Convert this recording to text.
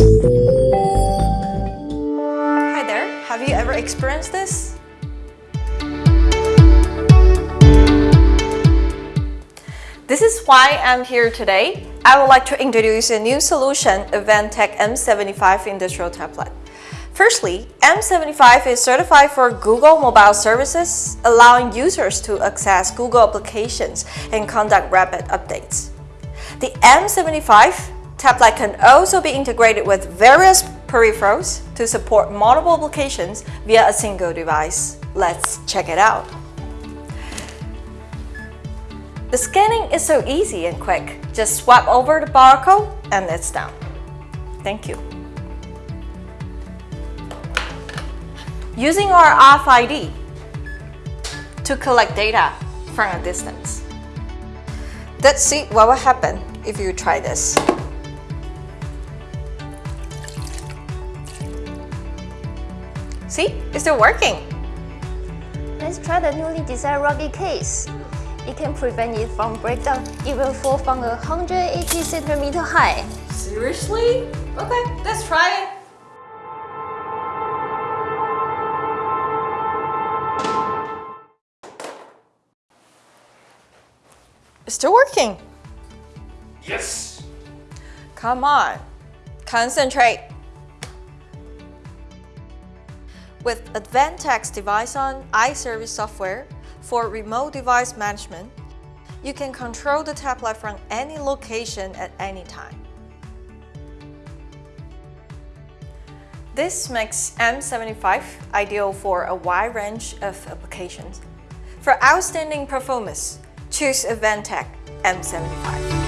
Hi there, have you ever experienced this? This is why I'm here today. I would like to introduce a new solution, Advantech M75 Industrial Tablet. Firstly, M75 is certified for Google Mobile Services, allowing users to access Google applications and conduct rapid updates. The M75 tablet can also be integrated with various peripherals to support multiple applications via a single device. Let's check it out. The scanning is so easy and quick. Just swipe over the barcode and it's done. Thank you. Using our RFID to collect data from a distance. Let's see what will happen if you try this. See, it's still working. Let's try the newly designed rugged case. It can prevent it from breakdown even fall from a 180 centimeter high. Seriously? Okay, let's try it. It's still working. Yes! Come on, concentrate. With Advantech's Device On iService software for remote device management, you can control the tablet from any location at any time. This makes M75 ideal for a wide range of applications. For outstanding performance, choose Advantech M75.